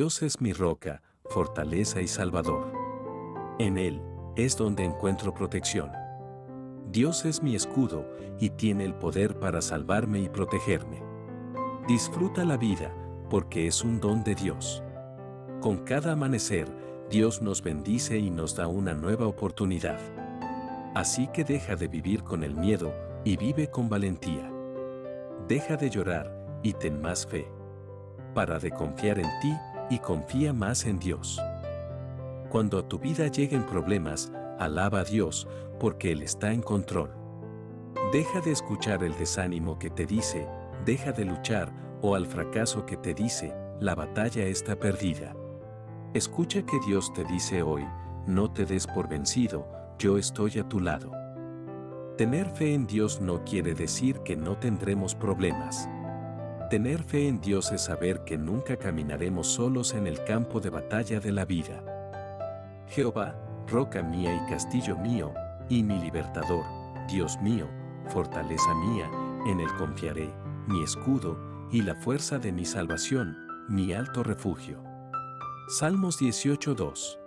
Dios es mi roca, fortaleza y salvador. En Él es donde encuentro protección. Dios es mi escudo y tiene el poder para salvarme y protegerme. Disfruta la vida porque es un don de Dios. Con cada amanecer, Dios nos bendice y nos da una nueva oportunidad. Así que deja de vivir con el miedo y vive con valentía. Deja de llorar y ten más fe. Para de confiar en ti y confía más en Dios. Cuando a tu vida lleguen problemas, alaba a Dios porque Él está en control. Deja de escuchar el desánimo que te dice, deja de luchar, o al fracaso que te dice, la batalla está perdida. Escucha que Dios te dice hoy, no te des por vencido, yo estoy a tu lado. Tener fe en Dios no quiere decir que no tendremos problemas. Tener fe en Dios es saber que nunca caminaremos solos en el campo de batalla de la vida. Jehová, roca mía y castillo mío, y mi libertador, Dios mío, fortaleza mía, en él confiaré, mi escudo, y la fuerza de mi salvación, mi alto refugio. Salmos 18.2